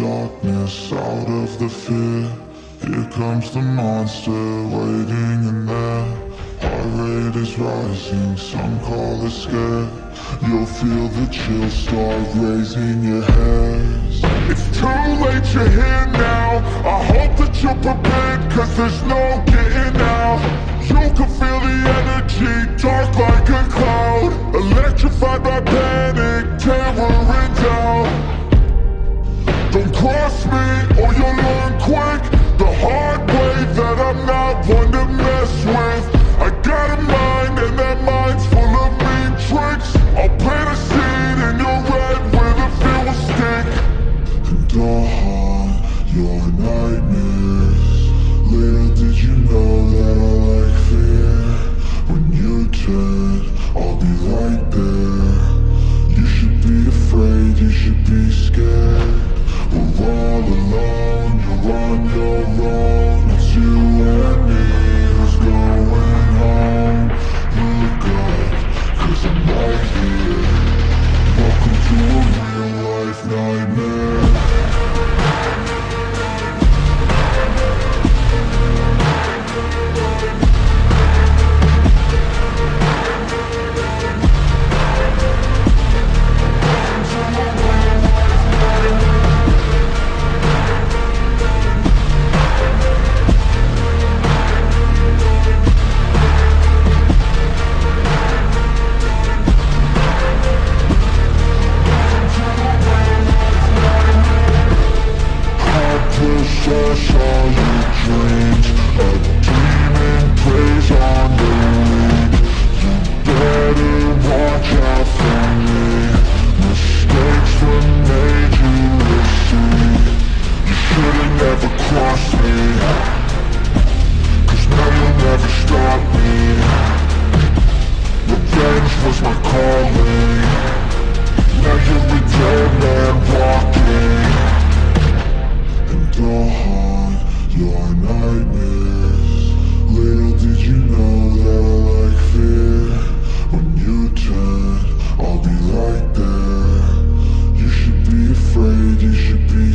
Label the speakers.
Speaker 1: darkness, out of the fear. Here comes the monster waiting in there. Heart rate is rising, some call it scare. You'll feel the chill start raising your hairs. It's too late, you're here now. I hope that you're prepared, cause there's no getting out. You can feel the energy, dark like a cloud Electrified by panic. Don't cross me or you'll never cross me. Cause now you'll never stop me. Revenge was my calling. Now you're a dead man walking. And I, haunt your nightmares. Little did you know that I like fear. When you turn, I'll be right there. You should be afraid, you should be